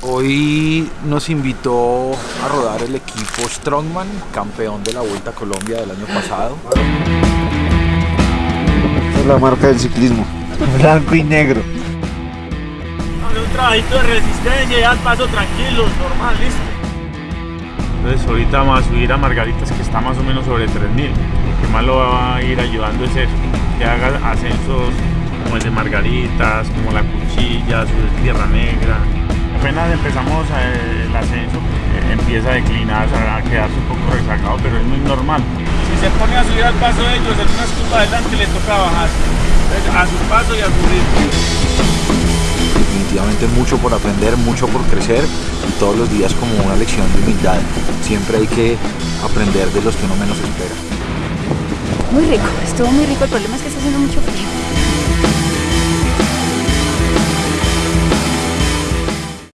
Hoy nos invitó a rodar el equipo Strongman, campeón de la Vuelta a Colombia del año pasado. Esta es la marca del ciclismo, blanco y negro. Hacer un trabajito de resistencia y al paso tranquilo, normal, listo. Entonces ahorita vamos a subir a Margaritas que está más o menos sobre 3000. Lo que más lo va a ir ayudando es eso, que haga ascensos como el de Margaritas, como la Cuchilla, su Tierra Negra. Apenas empezamos eh, el ascenso, eh, empieza a declinar, a quedarse un poco rezagado, pero es muy normal. Si se pone a subir al paso de ellos, en una escupa adelante le toca bajar. Entonces, a su paso y a su ritmo. Definitivamente mucho por aprender, mucho por crecer y todos los días como una lección de humildad. Siempre hay que aprender de los que uno menos espera. Muy rico, estuvo muy rico. El problema es que está haciendo mucho frío.